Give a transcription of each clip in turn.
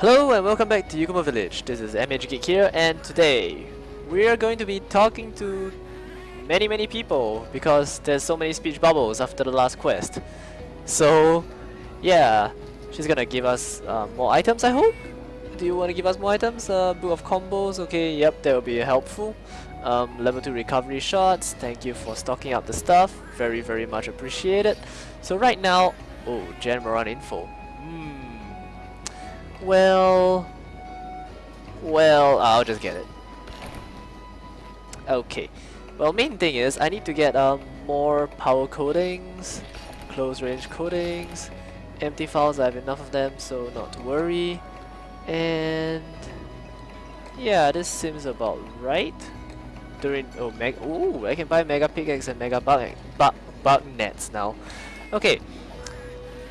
Hello and welcome back to Yukumo Village. This is MH Geek here and today we are going to be talking to many many people because there's so many speech bubbles after the last quest. So yeah, she's gonna give us uh, more items I hope? Do you want to give us more items? Uh, book of combos, okay, yep, that will be helpful. Um, level 2 recovery shots, thank you for stocking up the stuff, very very much appreciated. So right now, oh, Jhen Mohran info. Well, well, I'll just get it. Okay. Well, main thing is I need to get um more power coatings, close range coatings, empty files. I have enough of them, so not to worry. And yeah, this seems about right. During oh meg ooh, I can buy mega pickaxe and mega bug bug bug nets now. Okay.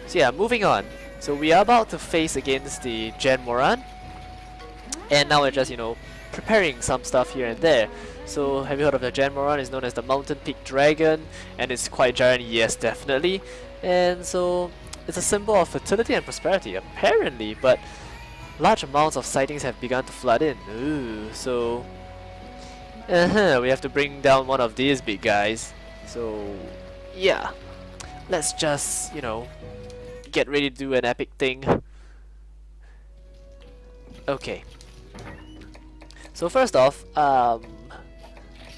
So yeah, moving on. So we are about to face against the Jhen Mohran. And now we're just, you know, preparing some stuff here and there. So have you heard of the Jhen Mohran? It's known as the Mountain Peak Dragon and it's quite giant, yes definitely. And so it's a symbol of fertility and prosperity apparently, but large amounts of sightings have begun to flood in. Ooh, so uh -huh, we have to bring down one of these big guys. So yeah, let's just, you know, get ready to do an epic thing. Okay. So first off, um,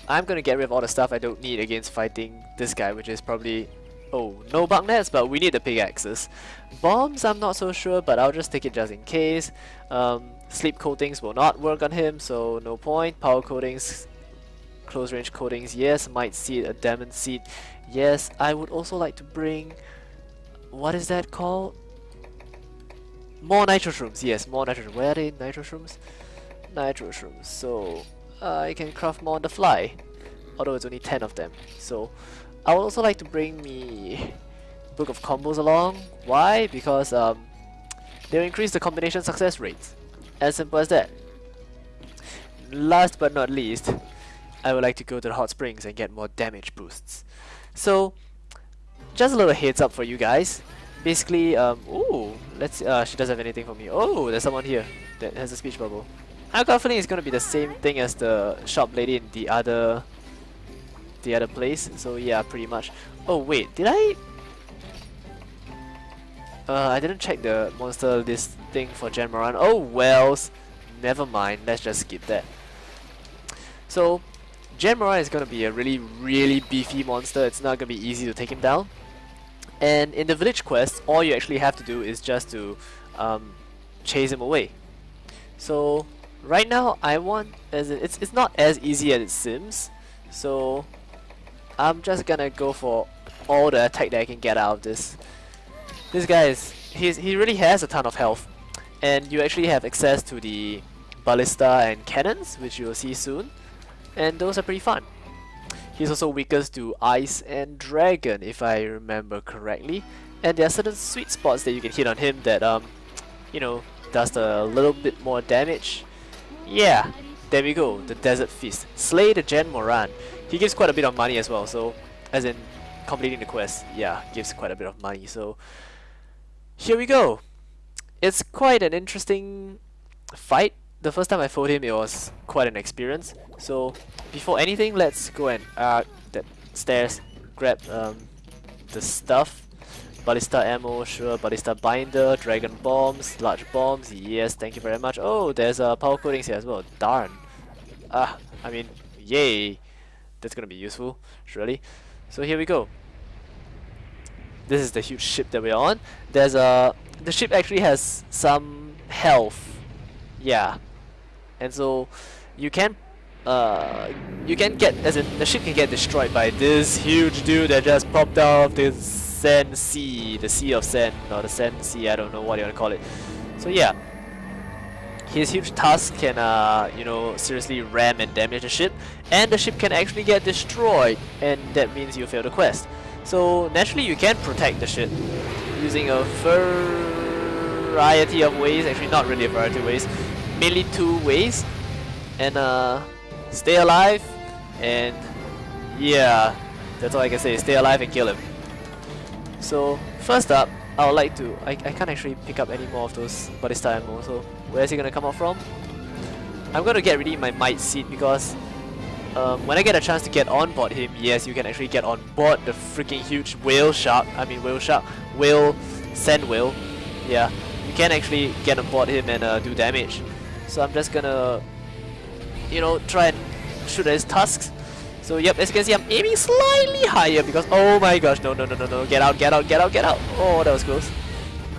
I'm gonna get rid of all the stuff I don't need against fighting this guy, which is probably... Oh, no bug nets, but we need the pickaxes. Bombs, I'm not so sure, but I'll just take it just in case. Um, sleep coatings will not work on him, so no point. Power coatings, close range coatings, yes. Might seed, a diamond seed, yes. I would also like to bring what is that called? More nitro shrooms, yes, more nitro shrooms. Where are they? Nitro shrooms? Nitro shrooms. So uh, I can craft more on the fly. Although it's only 10 of them. So I would also like to bring me Book of Combos along. Why? Because um, they'll increase the combination success rates. As simple as that. Last but not least, I would like to go to the hot springs and get more damage boosts. So just a little heads up for you guys. Basically, um, ooh, let's. Uh, she doesn't have anything for me. Oh, there's someone here that has a speech bubble. I got a feeling it's gonna be the same thing as the shop lady in the other, the other place. So yeah, pretty much. Oh wait, did I? Uh, I didn't check the monster list thing for Jhen Mohran. Oh wells, never mind. Let's just skip that. So, Jhen Mohran is gonna be a really, really beefy monster. It's not gonna be easy to take him down. And in the village quest, all you actually have to do is just to um, chase him away. So right now, I want as it's it's not as easy as it seems. So I'm just gonna go for all the attack that I can get out of this. This guy is he's he really has a ton of health, and you actually have access to the ballista and cannons, which you will see soon, and those are pretty fun. He's also weakest to Ice and Dragon, if I remember correctly. And there are certain sweet spots that you can hit on him that, um, you know, does a little bit more damage. Yeah, there we go, the Desert Feast. Slay the Jhen Mohran. He gives quite a bit of money as well, so, as in completing the quest, yeah, gives quite a bit of money, so here we go. It's quite an interesting fight the first time I fought him, it was quite an experience. So before anything, let's go and uh, that stairs, grab um, the stuff. Ballista ammo, sure. Ballista binder, dragon bombs, large bombs. Yes, thank you very much. Oh, there's uh, power coatings here as well. Darn. Ah, I mean, yay. That's gonna be useful, surely. So here we go. This is the huge ship that we're on. There's a the ship actually has some health. Yeah, and so you can uh, you can get as in the ship can get destroyed by this huge dude that just popped out the sand sea, the sea of sand or the sand sea. I don't know what you want to call it. So yeah, his huge tusk can uh, you know seriously ram and damage the ship, and the ship can actually get destroyed, and that means you fail the quest. So naturally, you can protect the ship using a variety of ways. Actually, not really a variety of ways mainly two ways and uh, stay alive and yeah that's all I can say stay alive and kill him so first up I would like to... I, I can't actually pick up any more of those ballista ammo, so where is he gonna come out from? I'm gonna get ready my might seed because um, when I get a chance to get on board him, yes, you can actually get on board the freaking huge whale shark. I mean whale shark, whale, sand whale. Yeah, you can actually get on board him and uh, do damage. So I'm just gonna, you know, try and shoot at his tusks. So yep, as you can see, I'm aiming slightly higher because oh my gosh, no, no, no, no, no, get out, get out, get out, get out. Oh, that was close.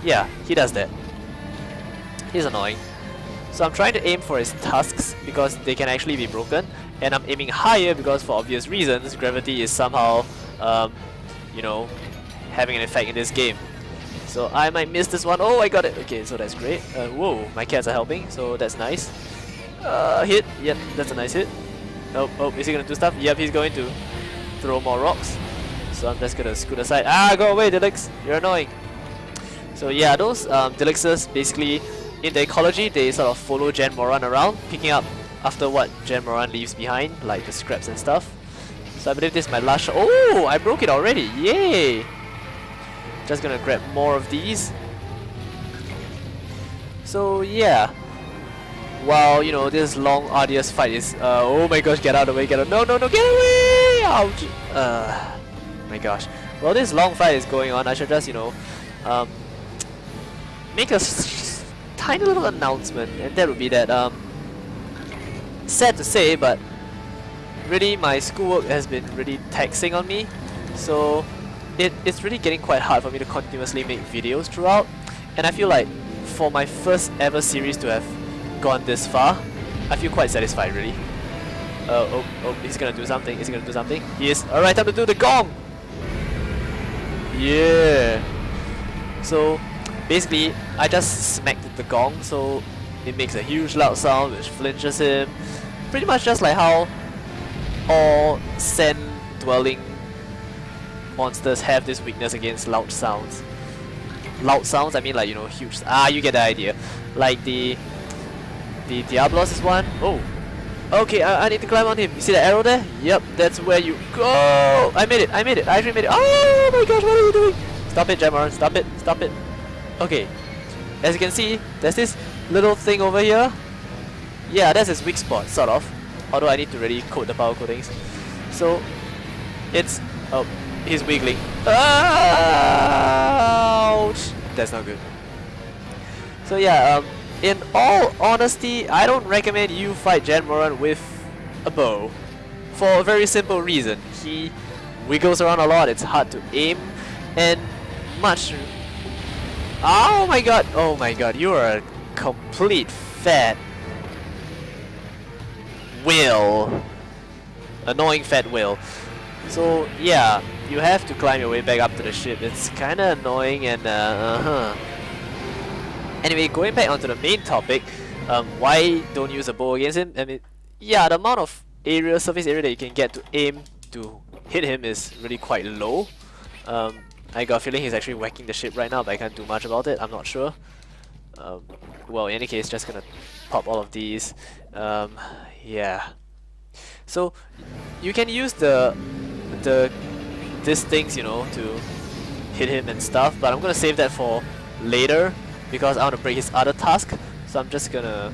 Yeah, he does that. He's annoying. So I'm trying to aim for his tusks because they can actually be broken and I'm aiming higher because for obvious reasons gravity is somehow um, you know having an effect in this game so I might miss this one. Oh I got it okay so that's great uh, whoa my cats are helping so that's nice uh, hit yep that's a nice hit oh, oh is he gonna do stuff yep he's going to throw more rocks so I'm just gonna scoot aside ah go away Delex you're annoying so yeah those um, Delexes basically in the ecology they sort of follow Jhen Mohran around picking up after what Jhen Mohran leaves behind, like the scraps and stuff. So I believe this is my last shot. Oh, I broke it already. Yay! Just gonna grab more of these. So yeah. While, you know, this long, arduous fight is... Uh, oh my gosh, get out of the way, get out. No, no, no, get away! Ouch! Uh, my gosh. Well, this long fight is going on. I should just, you know, um, make a tiny little announcement. And that would be that, um, sad to say, but really my schoolwork has been really taxing on me. So it, it's really getting quite hard for me to continuously make videos throughout. And I feel like for my first ever series to have gone this far, I feel quite satisfied really. Uh, oh, oh, he's gonna do something, he's gonna do something. He is. Alright, time to do the gong! Yeah! So, basically, I just smacked the gong, so it makes a huge loud sound which flinches him pretty much just like how all sand dwelling monsters have this weakness against loud sounds. Loud sounds, I mean like, you know, huge... Ah, you get the idea. Like the... The Diablos is one. Oh. Okay, I, I need to climb on him. You see the arrow there? Yep, that's where you go! I made it, I made it, I actually made it. Oh my gosh, what are you doing? Stop it, Jamaron, stop it, stop it. Okay. As you can see, there's this little thing over here yeah, that's his weak spot, sort of. Although I need to really code the power coatings. So, it's... Oh, he's wiggling. Ouch! That's not good. So yeah, um, in all honesty, I don't recommend you fight Jhen Mohran with a bow. For a very simple reason. He wiggles around a lot, it's hard to aim, and much... Oh my god! Oh my god, you are a complete fat Will. Annoying fat Will. So yeah, you have to climb your way back up to the ship. It's kinda annoying and uh, uh -huh. Anyway, going back onto the main topic, um, why don't use a bow against him? I mean, yeah, the amount of area, surface area that you can get to aim to hit him is really quite low. Um, I got a feeling he's actually whacking the ship right now, but I can't do much about it, I'm not sure. Um, well, in any case, just gonna pop all of these. Um, yeah. So you can use the the these things, you know, to hit him and stuff, but I'm gonna save that for later because I want to break his other task. So I'm just gonna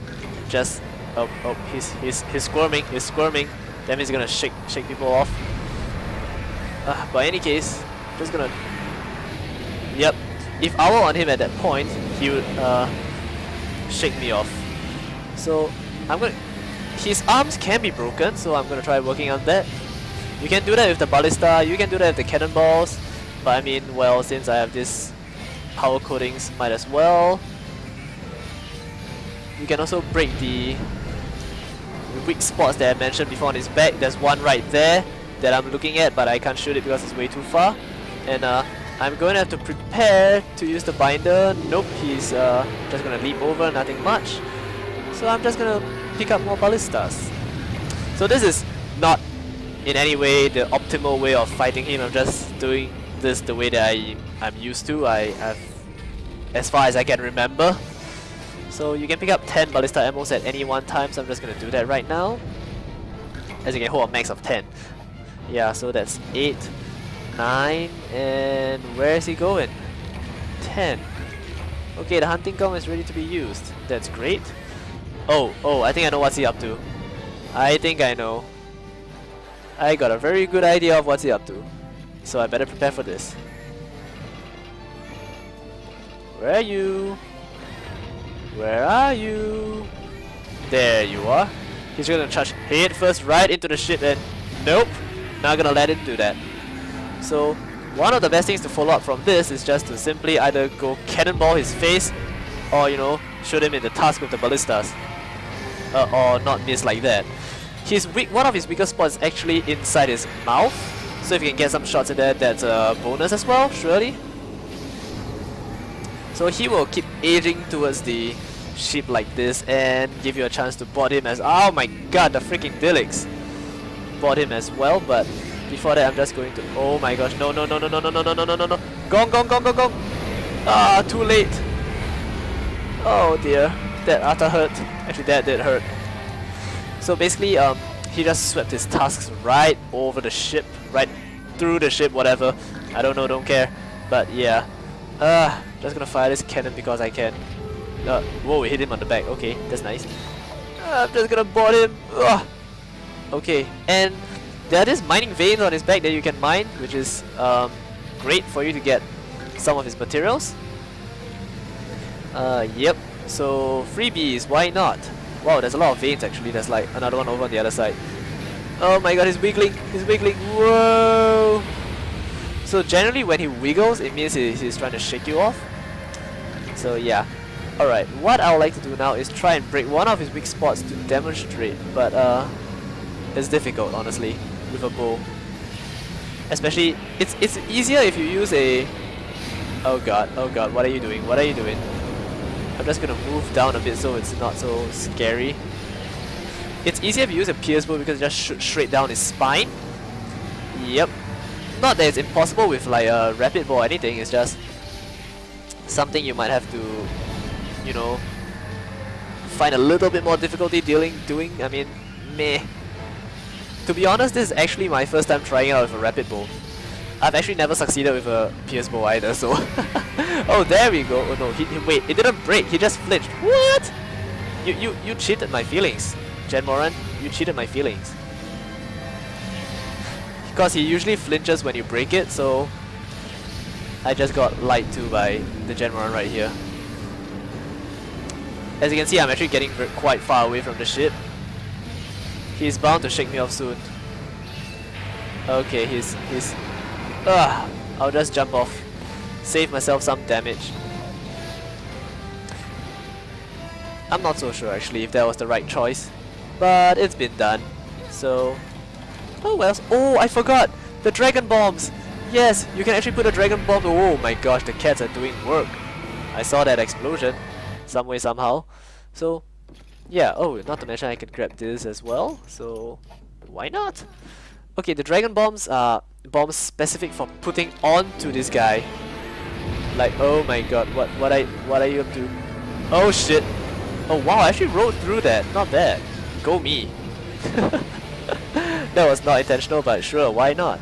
just oh oh he's he's he's squirming, he's squirming. That means he's gonna shake shake people off. Uh, but in any case, just gonna Yep. If I were on him at that point, he would uh, shake me off. So I'm gonna his arms can be broken, so I'm gonna try working on that. You can do that with the ballista, you can do that with the cannonballs, but I mean, well, since I have this power coatings, might as well. You can also break the weak spots that I mentioned before on his back. There's one right there that I'm looking at, but I can't shoot it because it's way too far. And uh, I'm going to have to prepare to use the binder. Nope, he's uh, just going to leap over, nothing much. So I'm just going to pick up more ballistas. So this is in any way the optimal way of fighting him. I'm just doing this the way that I, I'm used to. I have, as far as I can remember. So you can pick up 10 ballista ammos at any one time, so I'm just gonna do that right now. As you can hold a max of 10. Yeah, so that's 8, 9, and where is he going? 10. Okay, the hunting gun is ready to be used. That's great. Oh, oh, I think I know what's he up to. I think I know. I got a very good idea of what's he up to. So I better prepare for this. Where are you? Where are you? There you are. He's gonna charge head first right into the ship and nope, not gonna let him do that. So one of the best things to follow up from this is just to simply either go cannonball his face or you know shoot him in the tusk with the ballistas. Uh, or not miss like that. His weak, one of his weaker spots is actually inside his mouth. So if you can get some shots in there, that's a bonus as well, surely. So he will keep edging towards the ship like this and give you a chance to board him as oh my god the freaking Delex board him as well but before that I'm just going to oh my gosh no no no no no no no no no no no no gong gong gong gong gong ah too late oh dear that utter hurt actually that did hurt so basically um he just swept his tusks right over the ship right through the ship whatever I don't know don't care but yeah uh just gonna fire this cannon because I can uh, whoa, we hit him on the back. Okay, that's nice. Uh, I'm just gonna board him. Ugh. Okay, and there are these mining veins on his back that you can mine, which is um, great for you to get some of his materials. Uh, yep. So freebies, why not? Wow, there's a lot of veins actually. There's like another one over on the other side. Oh my god, he's wiggling. He's wiggling. Whoa. So generally when he wiggles, it means he's trying to shake you off. So yeah. Alright, what I would like to do now is try and break one of his weak spots to demonstrate, but uh, it's difficult honestly with a bow. Especially, it's it's easier if you use a... Oh god, oh god, what are you doing? What are you doing? I'm just gonna move down a bit so it's not so scary. It's easier if you use a pierce bow because it just shoots straight down his spine. Yep. Not that it's impossible with like a rapid bow or anything, it's just something you might have to you know, find a little bit more difficulty dealing doing. I mean, meh. To be honest, this is actually my first time trying out with a rapid bow. I've actually never succeeded with a pierce bow either, so... oh, there we go. Oh no, he, he, wait, it didn't break, he just flinched. What? You, you, you cheated my feelings, Jhen Mohran. You cheated my feelings. Because he usually flinches when you break it, so... I just got lied to by the Jhen Mohran right here. As you can see, I'm actually getting quite far away from the ship. He's bound to shake me off soon. Okay, he's... he's... Ugh, I'll just jump off. Save myself some damage. I'm not so sure actually if that was the right choice. But it's been done. So... Oh well. Oh, I forgot! The dragon bombs! Yes, you can actually put a dragon bomb. Oh my gosh, the cats are doing work. I saw that explosion some way somehow. So yeah, oh, not to mention I can grab this as well, so why not? Okay, the dragon bombs are bombs specific for putting onto this guy. Like, oh my god, what what I what are you up to? Oh shit! Oh wow, I actually rode through that. Not bad. Go me. that was not intentional, but sure, why not?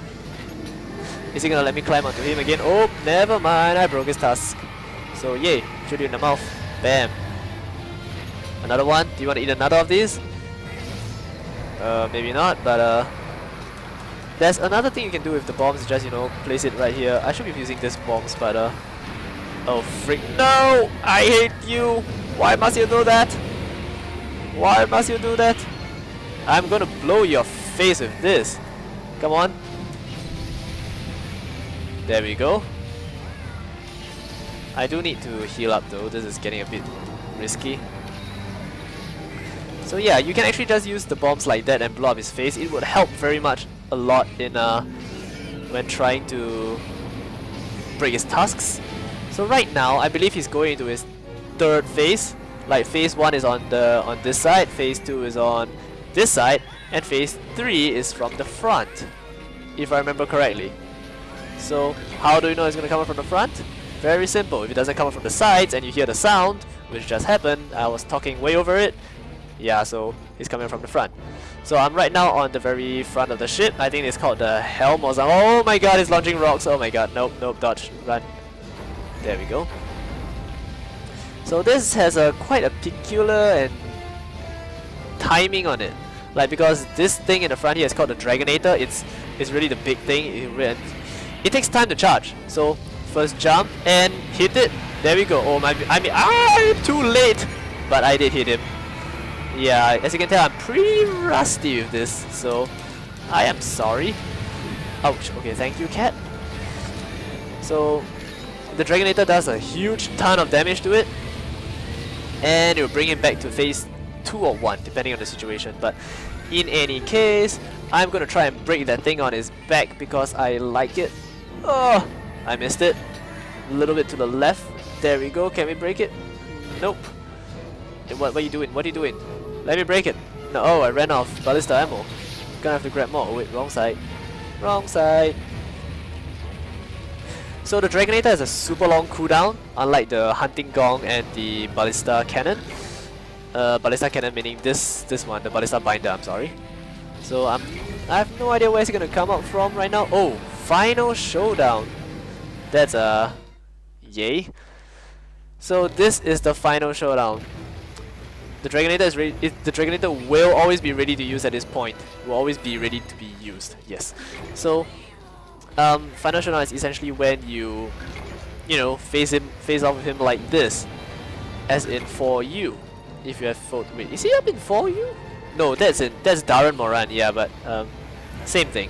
Is he gonna let me climb onto him again? Oh, never mind, I broke his tusk. So yay, shoot you in the mouth. Bam. Another one? Do you want to eat another of these? Uh, maybe not, but uh... There's another thing you can do with the bombs, just, you know, place it right here. I should be using this bomb but uh... Oh, freak. No! I hate you! Why must you do that? Why must you do that? I'm gonna blow your face with this. Come on. There we go. I do need to heal up though, this is getting a bit risky. So yeah, you can actually just use the bombs like that and blow up his face. It would help very much a lot in uh, when trying to break his tusks. So right now, I believe he's going into his third phase. Like phase 1 is on the on this side, phase 2 is on this side, and phase 3 is from the front. If I remember correctly. So how do you know it's going to come from the front? Very simple, if it doesn't come from the sides and you hear the sound, which just happened, I was talking way over it, yeah, so he's coming from the front. So I'm right now on the very front of the ship, I think it's called the helm or something. Oh my god, he's launching rocks, oh my god, nope, nope, dodge, run. There we go. So this has a quite a peculiar and timing on it. Like because this thing in the front here is called the Dragonator, it's it's really the big thing. It, it takes time to charge. So first jump and hit it. There we go. Oh my! I mean, I'm too late, but I did hit him. Yeah, as you can tell, I'm pretty rusty with this, so I am sorry. Ouch. Okay, thank you, cat. So the Dragonator does a huge ton of damage to it, and it will bring him back to phase 2 or 1 depending on the situation but in any case I'm gonna try and break that thing on his back because I like it oh I missed it a little bit to the left there we go can we break it nope what, what are you doing what are you doing let me break it no oh I ran off ballista ammo gonna have to grab more oh wait wrong side wrong side so the Dragonator has a super long cooldown, unlike the Hunting Gong and the Ballista Cannon. Uh, Ballista Cannon meaning this this one, the Ballista Binder, I'm sorry. So I'm, I have no idea where it's gonna come out from right now. Oh, Final Showdown. That's a... Uh, yay. So this is the Final Showdown. The Dragonator is ready. the Dragonator will always be ready to use at this point. Will always be ready to be used. Yes. So um, Final Showdown is essentially when you, you know, face him, face off with him like this, as in for you. If you have fought, wait, is he up in for you? No, that's in that's Dah'ren Mohran. Yeah, but um, same thing.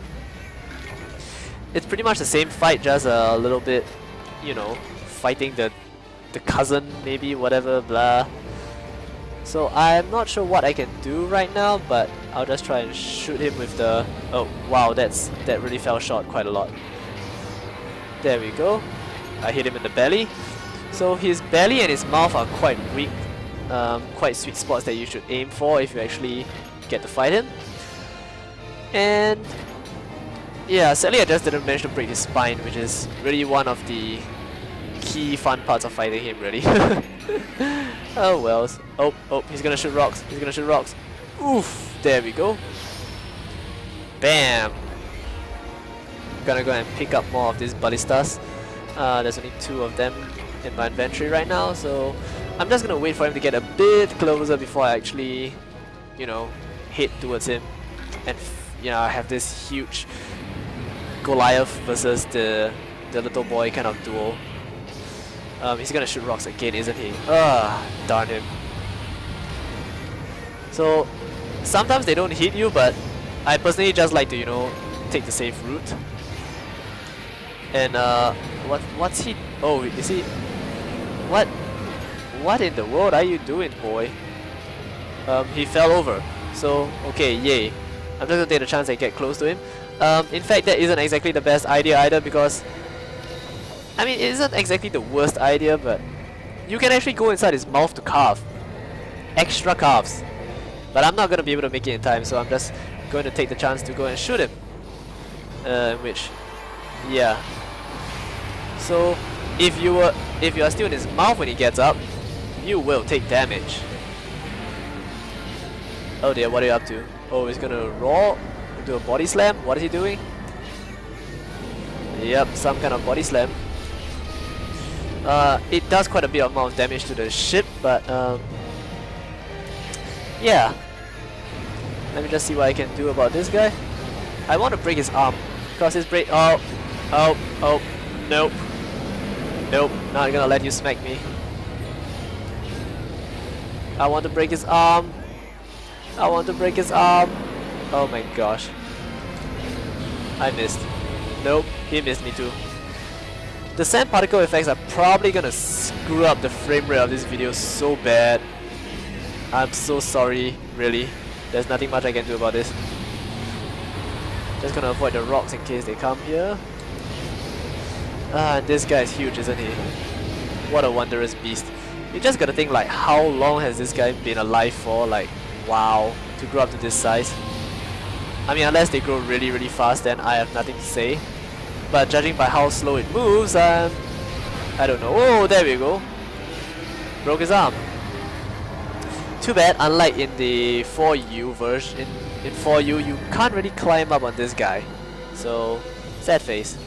It's pretty much the same fight, just a little bit, you know, fighting the the cousin, maybe whatever, blah. So I'm not sure what I can do right now, but I'll just try and shoot him with the... Oh, wow, that's that really fell short quite a lot. There we go. I hit him in the belly. So his belly and his mouth are quite weak, um, quite sweet spots that you should aim for if you actually get to fight him. And yeah, sadly I just didn't manage to break his spine, which is really one of the key fun parts of fighting him, really. oh well. Oh, oh, he's gonna shoot rocks. He's gonna shoot rocks. Oof, there we go. Bam. Gonna go and pick up more of these ballistas. Uh, there's only two of them in my inventory right now, so I'm just gonna wait for him to get a bit closer before I actually, you know, head towards him. And, you know, I have this huge Goliath versus the, the little boy kind of duel. Um, he's gonna shoot rocks again, isn't he? Ah, darn him. So, sometimes they don't hit you, but I personally just like to, you know, take the safe route. And, uh, what, what's he... Oh, is he... What? What in the world are you doing, boy? Um, he fell over. So, okay, yay. I'm just gonna take the chance and get close to him. Um, in fact, that isn't exactly the best idea either because I mean, it isn't exactly the worst idea, but you can actually go inside his mouth to carve. Extra carves. But I'm not going to be able to make it in time, so I'm just going to take the chance to go and shoot him. Uh, which, yeah. So, if you were, if you are still in his mouth when he gets up, you will take damage. Oh dear, what are you up to? Oh, he's gonna roll, do a body slam? What is he doing? Yep, some kind of body slam. Uh, it does quite a bit of amount of damage to the ship, but um, yeah. Let me just see what I can do about this guy. I want to break his arm, because his break. Oh, oh, oh, nope, nope. Not gonna let you smack me. I want to break his arm. I want to break his arm. Oh my gosh. I missed. Nope, he missed me too. The sand particle effects are probably gonna screw up the frame rate of this video so bad. I'm so sorry, really. There's nothing much I can do about this. Just gonna avoid the rocks in case they come here. Ah, this guy is huge, isn't he? What a wondrous beast. You just gotta think like, how long has this guy been alive for? Like, wow, to grow up to this size. I mean, unless they grow really, really fast, then I have nothing to say. But judging by how slow it moves, um, I don't know. Oh, there we go. Broke his arm. Too bad, unlike in the 4U version, in, in 4U, you can't really climb up on this guy. So, sad face.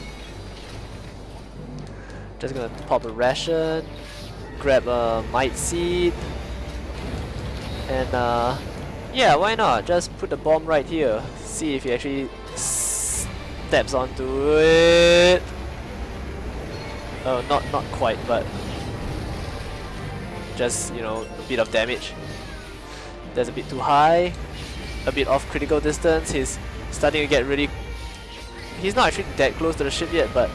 Just gonna pop a ration, grab a might seed, and uh, yeah, why not? Just put the bomb right here. See if he actually steps onto it. Oh, not not quite, but just you know a bit of damage. That's a bit too high. A bit off critical distance. He's starting to get really. He's not actually that close to the ship yet, but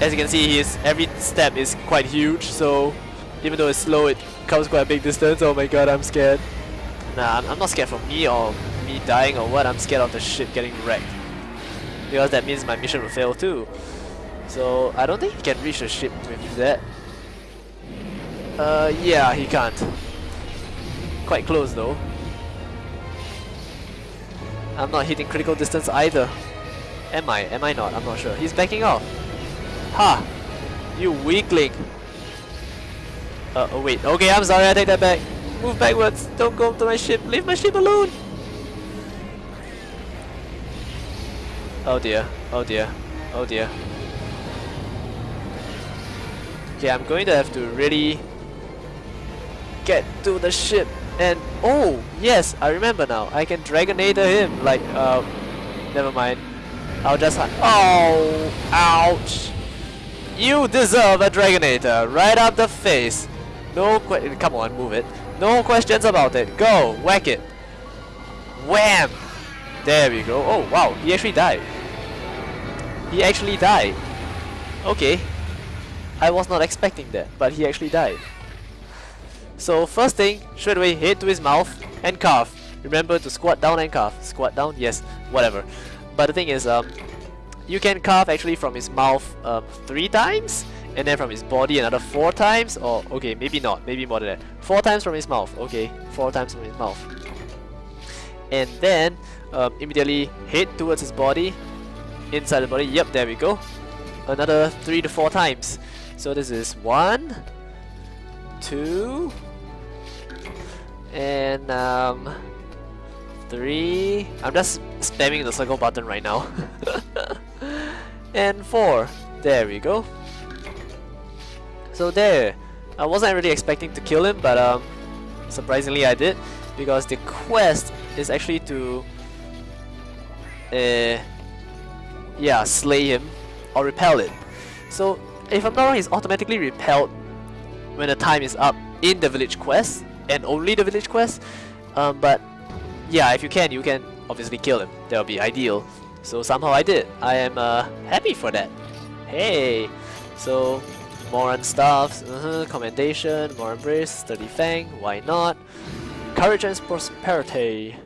as you can see, his every step is quite huge. So even though it's slow, it covers quite a big distance. Oh my god, I'm scared. Nah, I'm, I'm not scared for me or me dying or what. I'm scared of the ship getting wrecked because that means my mission will fail too. So I don't think he can reach the ship with that. Uh, yeah, he can't. Quite close though. I'm not hitting critical distance either. Am I? Am I not? I'm not sure. He's backing off. Ha! You weakling! Uh, oh wait. Okay, I'm sorry, I take that back. Move backwards. Don't go to my ship. Leave my ship alone! Oh dear. Oh dear. Oh dear. Okay, I'm going to have to really get to the ship and oh yes I remember now. I can Dragonator him like um never mind. I'll just oh ouch. You deserve a Dragonator right up the face. No come on move it. No questions about it. Go whack it. Wham. There we go. Oh wow he actually died he actually died okay I was not expecting that but he actually died so first thing, straight away head to his mouth and carve. Remember to squat down and carve. Squat down, yes, whatever. But the thing is, um, you can carve actually from his mouth um, three times, and then from his body another four times, or okay, maybe not, maybe more than that. Four times from his mouth, okay, four times from his mouth. And then um, immediately head towards his body, inside the body. Yep, there we go. Another three to four times. So this is one, two, and um, three. I'm just spamming the circle button right now. and four. There we go. So there. I wasn't really expecting to kill him, but um, surprisingly I did, because the quest is actually to, uh, yeah, slay him or repel it. So if I'm not wrong, he's automatically repelled when the time is up in the village quest and only the village quest. Um, but yeah, if you can, you can obviously kill him. That would be ideal. So somehow I did. I am uh, happy for that. Hey! So, Moran stuffs, uh -huh, commendation, Moran brace, sturdy fang, why not? Courage and prosperity.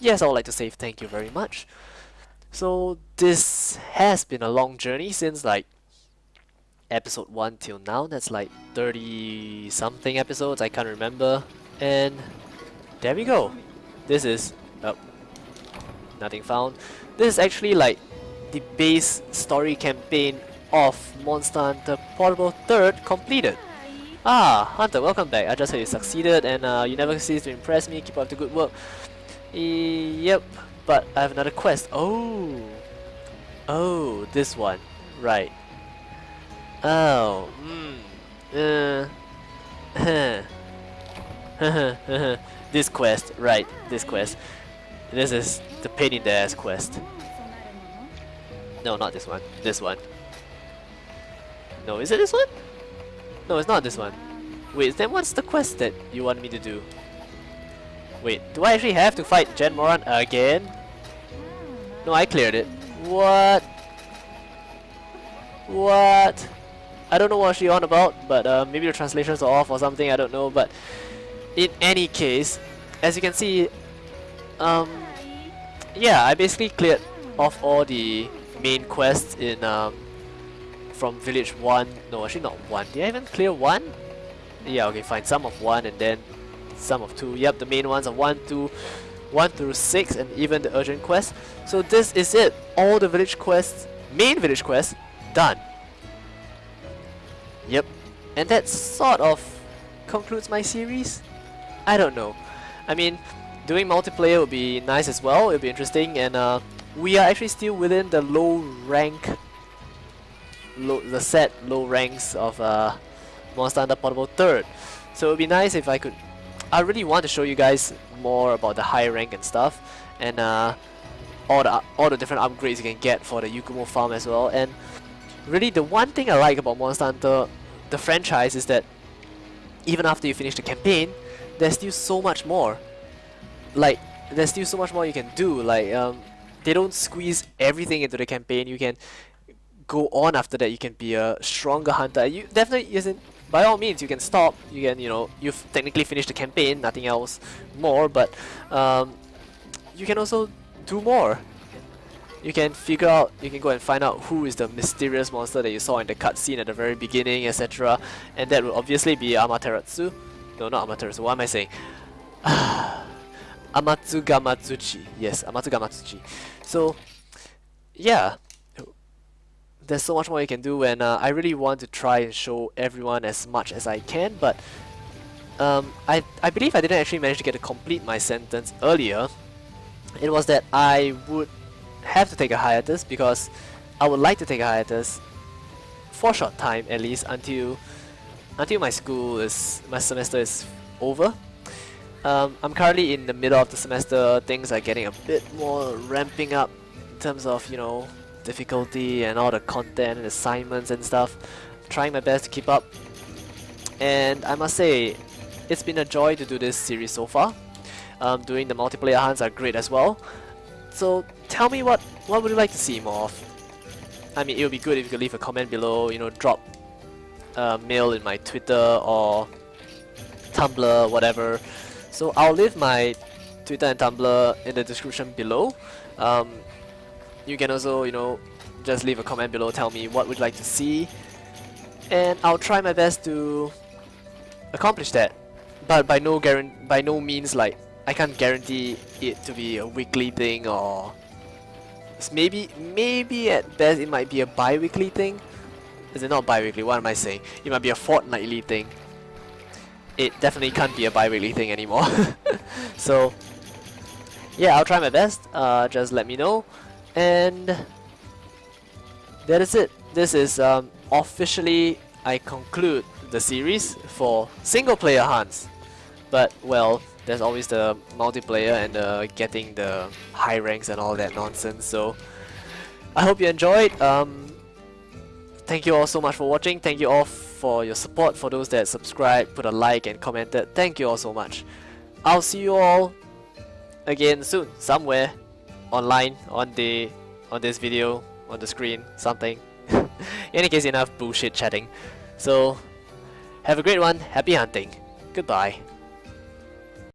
Yes, I would like to say thank you very much. So this has been a long journey since like episode 1 till now. That's like 30 something episodes, I can't remember. And there we go. This is... Oh, nothing found. This is actually like the base story campaign of Monster Hunter Portable 3rd completed. Ah, Hunter, welcome back. I just heard you succeeded and uh, you never cease to impress me. Keep up the good work. E yep, but I have another quest. Oh, oh, this one. Right. Oh, hmm. Uh. this quest, right, this quest. This is the pain in the ass quest. No, not this one. This one. No, is it this one? No, it's not this one. Wait, then what's the quest that you want me to do? Wait, do I actually have to fight Jhen Mohran again? No, I cleared it. What? What? I don't know what she's on about, but uh, maybe the translations are off or something, I don't know. But in any case, as you can see, um, yeah, I basically cleared off all the main quests in um, from village 1. No, actually not 1. Did I even clear 1? Yeah, okay, fine. Some of 1 and then some of 2. Yep, the main ones are 1, 2, 1 through 6 and even the urgent quest. So this is it. All the village quests, main village quests, done. Yep. And that sort of concludes my series. I don't know. I mean, doing multiplayer would be nice as well, it would be interesting, and uh, we are actually still within the low rank low, the set low ranks of uh, Monster Hunter Portable third. So it would be nice if I could. I really want to show you guys more about the high rank and stuff, and uh, all the all the different upgrades you can get for the Yukumo farm as well. And really, the one thing I like about Monster Hunter, the franchise, is that even after you finish the campaign, there's still so much more. Like there's still so much more you can do. Like um, they don't squeeze everything into the campaign. You can go on after that. You can be a stronger hunter. You definitely isn't. By all means, you can stop. You can, you know, you've technically finished the campaign. Nothing else more. But um, you can also do more. You can figure out, you can go and find out who is the mysterious monster that you saw in the cutscene at the very beginning, etc. And that will obviously be Amaterasu. No, not Amaterasu, what am I saying? Amatsumagatsuchi. Yes, Amatsumagatsuchi. So, yeah, there's so much more you can do, and uh, I really want to try and show everyone as much as I can, but um, I, I believe I didn't actually manage to get to complete my sentence earlier. It was that I would have to take a hiatus because I would like to take a hiatus for a short time at least until until my school is my semester is over um, I'm currently in the middle of the semester, things are getting a bit more ramping up in terms of, you know, difficulty and all the content and assignments and stuff. trying my best to keep up. And I must say, it's been a joy to do this series so far. Um, doing the multiplayer hunts are great as well. So tell me what, what would you like to see more of? I mean, it would be good if you could leave a comment below, you know, drop a mail in my Twitter or Tumblr, whatever. So I'll leave my Twitter and Tumblr in the description below. Um, you can also, you know, just leave a comment below, tell me what would you like to see. And I'll try my best to accomplish that. But by no guarantee, by no means like I can't guarantee it to be a weekly thing or maybe maybe at best it might be a bi-weekly thing. Is it not bi-weekly? What am I saying? It might be a fortnightly thing it definitely can't be a bi-weekly thing anymore. so yeah, I'll try my best. Uh, just let me know. And that is it. This is um, officially I conclude the series for single player hunts. But well, there's always the multiplayer and getting the high ranks and all that nonsense. So I hope you enjoyed. Um, thank you all so much for watching. Thank you all for your support, for those that subscribed, put a like and commented. Thank you all so much. I'll see you all again soon, somewhere online on the on this video, on the screen, something. In any case, enough bullshit chatting. So, have a great one, happy hunting, goodbye.